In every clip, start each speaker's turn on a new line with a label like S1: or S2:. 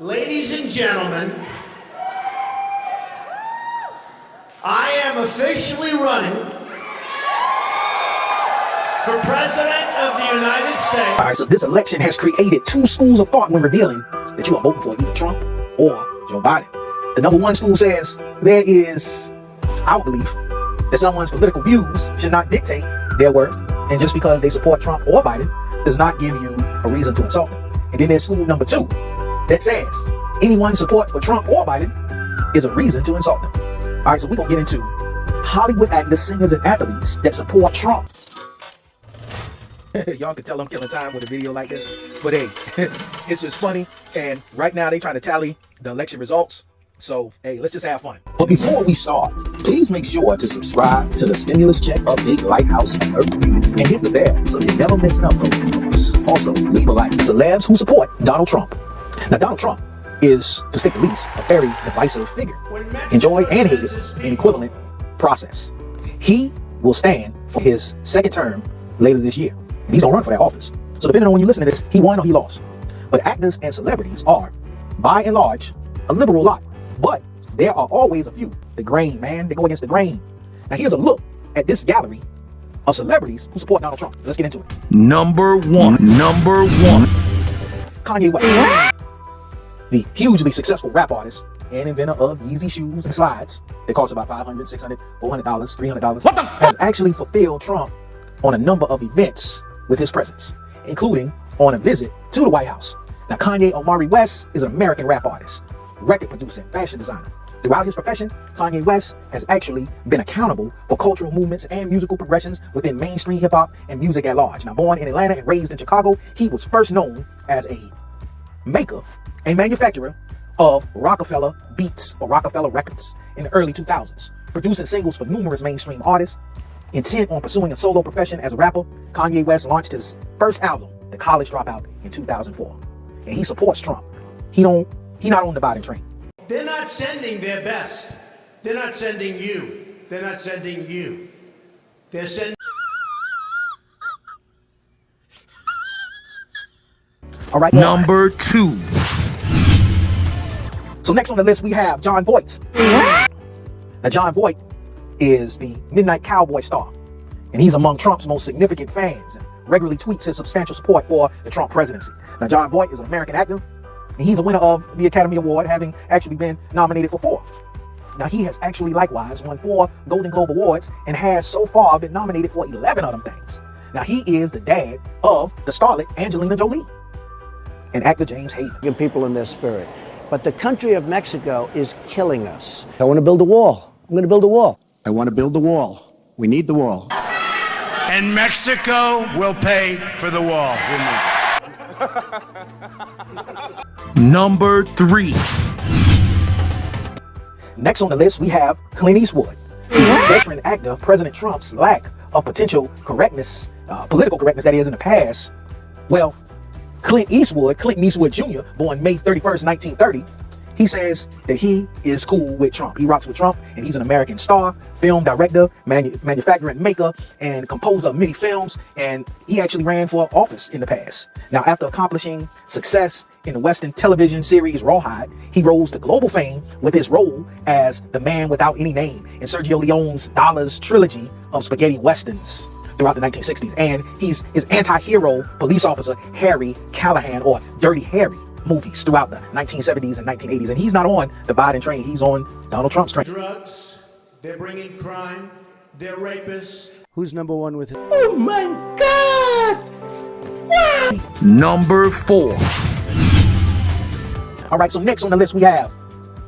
S1: Ladies and gentlemen, I am officially running for President of the United States.
S2: All right, so this election has created two schools of thought when revealing that you are voting for either Trump or Joe Biden. The number one school says there is our belief that someone's political views should not dictate their worth, and just because they support Trump or Biden does not give you a reason to insult them. And then there's school number two that says anyone's support for Trump or Biden is a reason to insult them. All right, so we're gonna get into Hollywood actors, singers, and athletes that support Trump. Y'all can tell I'm killing time with a video like this, but hey, it's just funny. And right now they trying to tally the election results. So hey, let's just have fun. But before we start, please make sure to subscribe to the Stimulus Check Update Lighthouse and Alert and hit the bell so you never miss an upload from us. Also, leave a like. Celebs who support Donald Trump. Now, Donald Trump is, to state the least, a very divisive figure. Enjoyed and hated in equivalent process. He will stand for his second term later this year. And he's gonna run for that office. So depending on when you listen to this, he won or he lost. But actors and celebrities are, by and large, a liberal lot. But there are always a few. The grain, man, they go against the grain. Now here's a look at this gallery of celebrities who support Donald Trump. Let's get into it.
S3: Number one. Number one.
S2: Kanye West, the hugely successful rap artist and inventor of Yeezy shoes and slides that cost about $500, $600, 400 dollars 300 dollars
S3: What the
S2: has actually fulfilled Trump on a number of events with his presence, including on a visit to the White House. Now, Kanye Omari West is an American rap artist, record producer, and fashion designer. Throughout his profession, Kanye West has actually been accountable for cultural movements and musical progressions within mainstream hip hop and music at large. Now, born in Atlanta and raised in Chicago, he was first known as a maker and manufacturer of Rockefeller Beats or Roc-A-Fella Records in the early 2000s, producing singles for numerous mainstream artists. Intent on pursuing a solo profession as a rapper, Kanye West launched his first album, The College Dropout, in 2004. And he supports Trump. He don't, he not on the Biden train.
S1: They're not sending their best. They're not sending you. They're not sending you. They're sending.
S2: All right.
S3: Number two.
S2: So next on the list we have Jon Voight. Now Jon Voight is the Midnight Cowboy star, and he's among Trump's most significant fans and regularly tweets his substantial support for the Trump presidency. Now Jon Voight is an American actor, and he's a winner of the Academy Award, having actually been nominated for four. Now he has actually likewise won four Golden Globe Awards and has so far been nominated for 11 of them things. Now he is the dad of the starlet Angelina Jolie and actor James Hayden.
S4: people in their spirit. But the country of Mexico is killing us. I want to build a wall. I'm going to build a wall.
S5: I want to build the wall. We need the wall.
S1: And Mexico will pay for the wall.
S3: Number three.
S2: Next on the list, we have Clint Eastwood. Veteran actor President Trump's lack of potential correctness, uh, political correctness that is in the past. Well, Clint Eastwood, Clint Eastwood Jr., born May 31st, 1930, he says that he is cool with Trump. He rocks with Trump, and he's an American star, film director, manu- manufacturer maker, and composer of many films. And he actually ran for office in the past. Now, after accomplishing success in the Western television series Rawhide, he rose to global fame with his role as the man without any name in Sergio Leone's Dollars trilogy of spaghetti westerns throughout the 1960s. And he's his anti-hero police officer Harry Callahan or Dirty Harry movies throughout the 1970s and 1980s. And he's not on the Biden train, he's on Donald Trump's train.
S1: Drugs. They're bringing crime. They're rapists.
S4: Who's number one with it? Oh my god, why?
S3: Number four.
S2: All right, so next on the list we have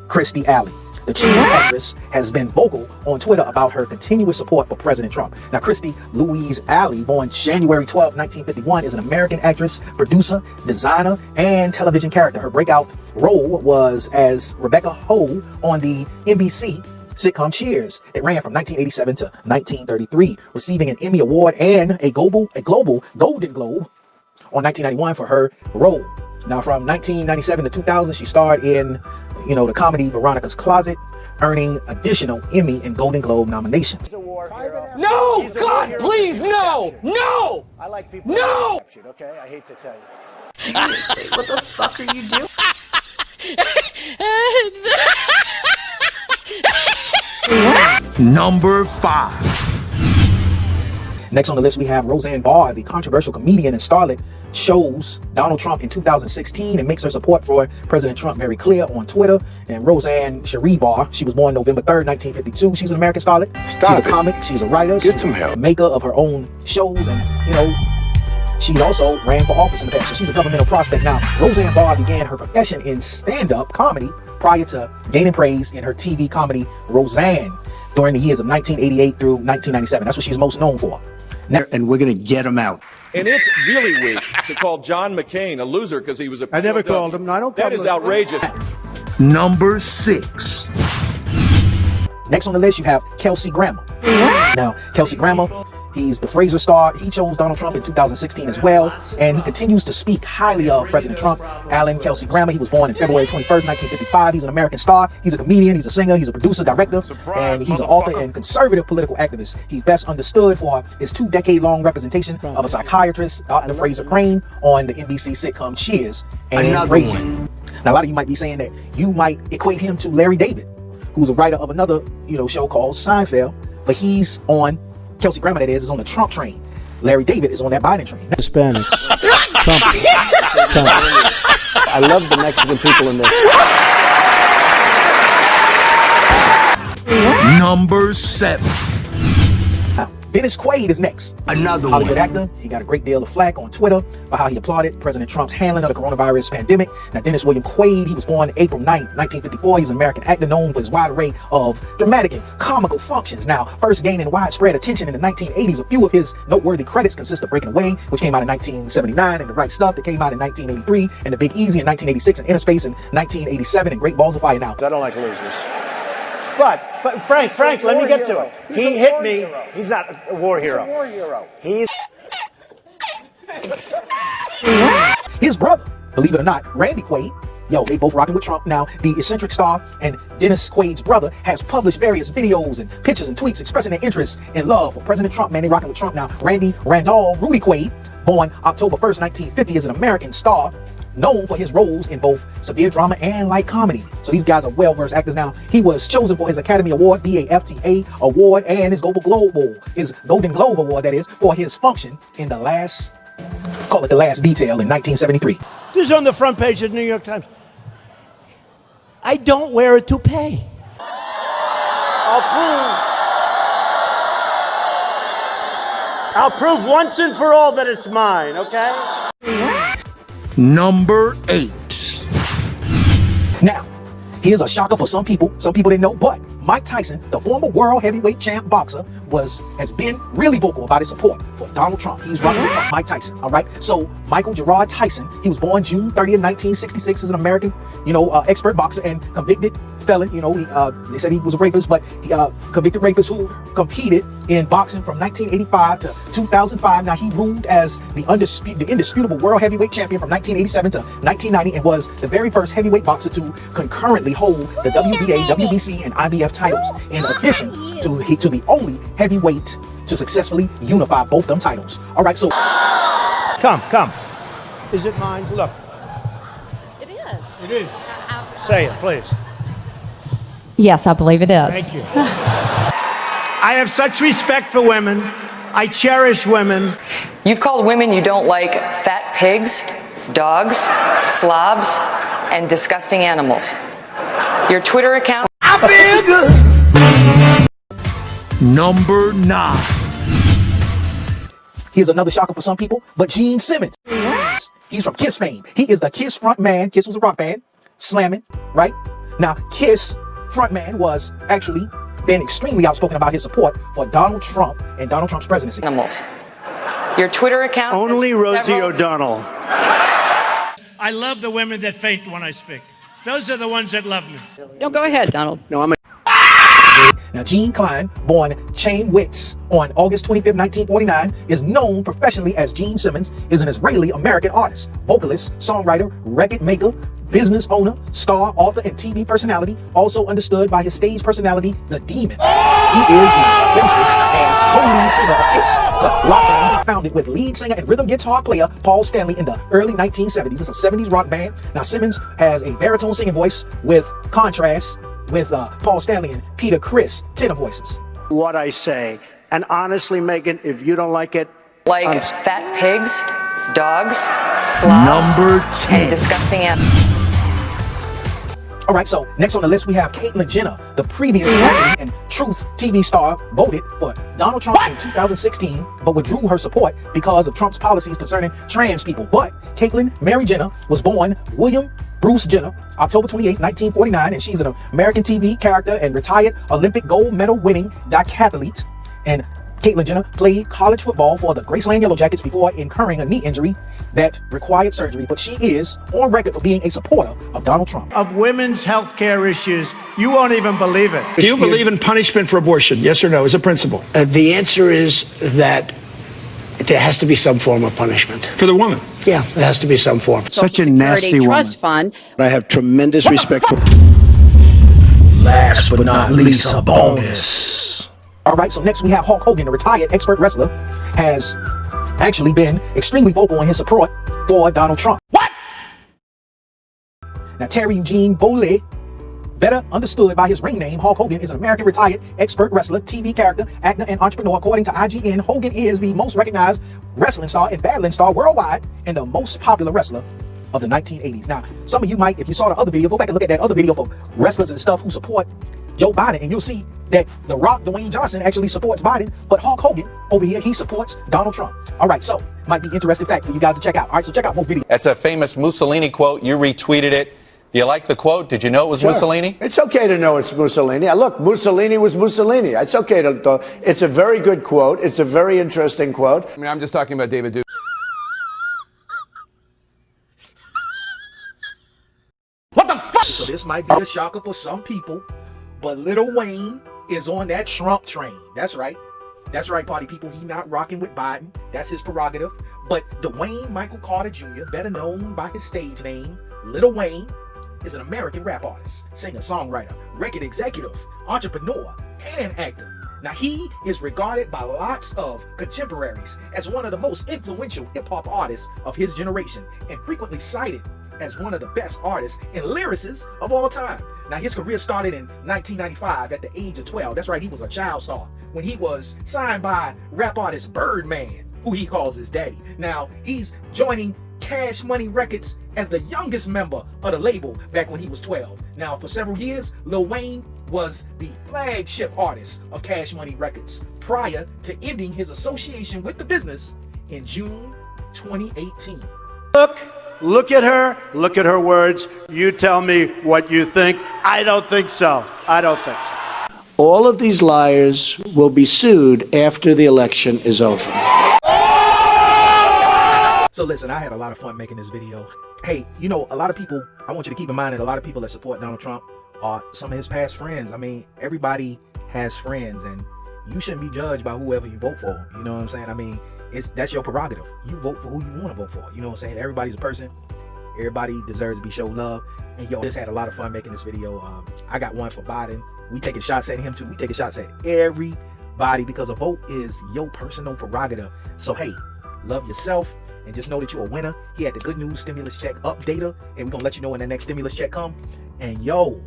S2: Kirstie Alley. The Cheese actress has been vocal on Twitter about her continuous support for President Trump. Now, Kirstie Louise Alley, born January 12, 1951, is an American actress, producer, designer, and television character. Her breakout role was as Rebecca Howe on the NBC sitcom Cheers. It ran from 1987 to 1933, receiving an Emmy Award and a global, a global Golden Globe on 1991 for her role. Now, from 1997 to 2000, she starred in, you know, the comedy Veronica's Closet, earning additional Emmy and Golden Globe nominations.
S6: No, God, please, no, no,
S4: I like people
S6: no.
S4: Okay, I hate to tell you.
S7: Seriously, what the fuck are you doing?
S3: Number five.
S2: Next on the list, we have Roseanne Barr, the controversial comedian and starlet, shows Donald Trump in 2016 and makes her support for President Trump very clear on Twitter. And Roseanne Cherie Barr, she was born November 3rd, 1952. She's an American starlet. Stop she's a comic, she's a writer, she's
S3: some
S2: a
S3: help.
S2: maker of her own shows, and you know, she also ran for office in the past, so she's a governmental prospect now. Roseanne Barr began her profession in stand-up comedy prior to gaining praise in her TV comedy Roseanne during the years of 1988 through 1997. That's what she's most known for. Now,
S5: And we're going to get him out.
S7: And it's really weak to call John McCain a loser because he was a.
S1: I never
S7: POW.
S1: called him. No, I don't call
S7: That
S1: him
S7: outrageous.
S3: Number 6.
S2: Next on the list, you have Kelsey Grammer. Now, Kelsey Grammer, he's the Frasier star. He chose Donald Trump in 2016 as well, and he continues to speak highly of President Trump. Alan Kelsey Grammer, he was born in February 21st, 1955. He's an American star. He's a comedian, he's a singer, he's a producer, director, and he's an author and conservative political activist. He's best understood for his two decade long representation of a psychiatrist, Dr. Frasier Crane, on the NBC sitcom Cheers and
S5: one.
S2: Now, a lot of you might be saying that you might equate him to Larry David, who's a writer of another, you know, show called Seinfeld, but he's on Kelsey Grammer, that is, is on the Trump train. Larry David is on that Biden train.
S4: Hispanics. Trump. Trump. I love the Mexican people in this.
S3: Number 7.
S2: Now, Dennis Quaid is next.
S5: Another
S2: Hollywood
S5: one.
S2: actor. He got a great deal of flack on Twitter for how he applauded President Trump's handling of the coronavirus pandemic. Now, Dennis William Quaid, he was born April 9th, 1954. He's an American actor known for his wide array of dramatic and comical functions. Now, first gaining widespread attention in the 1980s, a few of his noteworthy credits consist of Breaking Away, which came out in 1979, and The Right Stuff that came out in 1983, and The Big Easy in 1986, and Innerspace in 1987, and Great Balls of Fire. Now,
S4: I don't like losers. But, but Frank, Frank, let me get to it. He hit me. He's not a war hero. war hero. He's
S2: His brother, believe it or not, Randy Quaid, yo, they both rocking with Trump. Now, the eccentric star and Dennis Quaid's brother has published various videos and pictures and tweets expressing their interest and love for President Trump. Man, they rocking with Trump now. Randy Randall Rudy Quaid, born October 1st, 1950, is an American star known for his roles in both severe drama and light comedy. So these guys are well-versed actors now. He was chosen for his Academy Award, BAFTA Award, and his Golden Globe, his Golden Globe Award, that is, for his function in the last, call it the last detail in 1973.
S8: This is on the front page of the New York Times. I don't wear a toupee. I'll prove. I'll prove once and for all that it's mine, okay?
S3: Number 8.
S2: Now, here's a shocker for some people. Some people didn't know, but Mike Tyson, the former world heavyweight champ boxer, was has been really vocal about his support for Donald Trump. He's running with Trump, Mike Tyson. All right. So Michael Gerard Tyson, he was born June 30th, 1966, is an American, you know, uh, expert boxer and convicted felon. You know, he, uh, they said he was a rapist, but he uh, convicted rapist who competed in boxing from 1985 to 2005. Now he ruled as the undisputed, the indisputable world heavyweight champion from 1987 to 1990, and was the very first heavyweight boxer to concurrently hold the WBA, WBC, and IBF titles. In addition to he, to the only heavyweight to successfully unify both them titles. All right, so
S8: Come, come. Is it mine? Look,
S9: It is.
S8: it is. Say it, please.
S9: Yes, I believe it is.
S8: Thank you. I have such respect for women. I cherish women.
S10: You've called women you don't like fat pigs, dogs, slobs, and disgusting animals. Your Twitter account.
S3: Number 9.
S2: Here's another shocker for some people, but Gene Simmons. What? He's from Kiss fame. He is the Kiss front man. Kiss was a rock band, slamming, right? Now, Kiss front man was actually been extremely outspoken about his support for Donald Trump and Donald Trump's presidency.
S10: Animals. Your Twitter account.
S8: Only Rosie
S10: several-
S8: O'Donnell. I love the women that faint when I speak. Those are the ones that love me.
S10: No, go ahead, Donald.
S4: no. I'm a
S2: Now, Gene Klein, born Chaim Witz on August 25, 1949, is known professionally as Gene Simmons, is an Israeli-American artist, vocalist, songwriter, record maker, business owner, star, author, and TV personality, also understood by his stage personality, The Demon. He is the bassist and co-lead singer of Kiss, the rock band he founded with lead singer and rhythm guitar player Paul Stanley in the early 1970s. It's a 70s rock band. Now, Simmons has a baritone singing voice with contrast with uh, Paul Stanley and Peter Criss tenor voices.
S4: what I say. And honestly, Megyn, if you don't like it,
S10: Like
S4: I'm-
S10: fat pigs, dogs, slobs,
S3: Number 10.
S10: and disgusting animals.
S2: All right, so next on the list we have Caitlyn Jenner, the previous and Truth TV star, voted for Donald Trump in 2016, but withdrew her support because of Trump's policies concerning trans people. But Caitlyn Mary Jenner was born William Bruce Jenner, October 28, 1949, and she's an American TV character and retired Olympic gold medal winning decathlete. And Caitlyn Jenner played college football for the Graceland Yellow Jackets before incurring a knee injury that required surgery, but she is on record for being a supporter of Donald Trump.
S4: of women's health care issues, you won't even believe it.
S11: Do you believe in punishment for abortion? Yes or no, as a principle?
S12: Uh, the answer is that there has to be some form of punishment.
S11: For the woman?
S12: Yeah, there has to be some form.
S5: Such a nasty woman.
S13: trust fund.
S12: I have tremendous respect for.
S2: Last but not least, a bonus. All right, so next we have Hulk Hogan, a retired expert wrestler, has actually been extremely vocal in his support for Donald Trump. What? Now, Terry Eugene Bollea, better understood by his ring name, Hulk Hogan, is an American retired expert wrestler, TV character, actor, and entrepreneur. According to IGN, Hogan is the most recognized wrestling star and battling star worldwide and the most popular wrestler of the 1980s. Now, some of you might, if you saw the other video, go back and look at that other video for wrestlers and stuff who support Joe Biden, and you'll see that The Rock, Dwayne Johnson, actually supports Biden, but Hulk Hogan over here, he supports Donald Trump. All right, so might be interesting fact for you guys to check out. All right, so check out both videos.
S14: That's a famous Mussolini quote. You retweeted it. Do you like the quote? Did you know it was
S4: Sure.
S14: Mussolini?
S4: It's okay to know it's Mussolini. Look, Mussolini was Mussolini. It's okay to, to. It's a very good quote. It's a very interesting quote.
S7: I mean, I'm just talking about David Duke. What the fuck?
S2: So this might be a shocker for some people, but Little Wayne is on that Trump train. That's right. That's right, party people. He not rocking with Biden. That's his prerogative. But Dwayne Michael Carter Jr., better known by his stage name, Little Wayne, is an American rap artist, singer, songwriter, record executive, entrepreneur, and actor. Now he is regarded by lots of contemporaries as one of the most influential hip-hop artists of his generation and frequently cited as one of the best artists and lyricists of all time. Now his career started in 1995 at the age of 12. That's right, he was a child star when he was signed by rap artist Birdman, who he calls his daddy. Now he's joining Cash Money Records as the youngest member of the label back when he was 12. Now for several years, Lil Wayne was the flagship artist of Cash Money Records prior to ending his association with the business in June 2018.
S4: Look, look at her. Look at her words. You tell me what you think. I don't think so. I don't think. All of these liars will be sued after the election is over.
S2: So listen, I had a lot of fun making this video. Hey, you know, a lot of people, I want you to keep in mind that a lot of people that support Donald Trump are some of his past friends. I mean, everybody has friends and you shouldn't be judged by whoever you vote for. You know what I'm saying? I mean, it's that's your prerogative. You vote for who you want to vote for. You know what I'm saying? Everybody's a person. Everybody deserves to be shown love. And yo, just had a lot of fun making this video. Um, I got one for Biden. We taking shots at him too. We taking shots at everybody because a vote is your personal prerogative. So hey, love yourself and just know that you're a winner. He had the good news stimulus check updater, and we're gonna let you know when the next stimulus check come. And yo,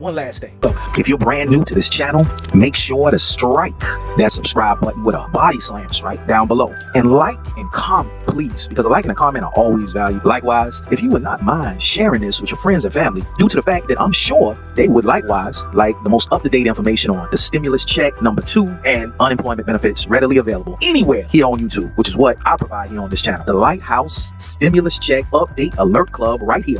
S2: one last thing. If you're brand new to this channel, make sure to strike that subscribe button with a body slam strike down below. And like and comment, please, because a like and a comment are always valued. Likewise, if you would not mind sharing this with your friends and family, due to the fact that I'm sure they would likewise like the most up-to-date information on the stimulus check number two and unemployment benefits readily available anywhere here on YouTube, which is what I provide here on this channel. The Lighthouse Stimulus Check Update Alert Club right here.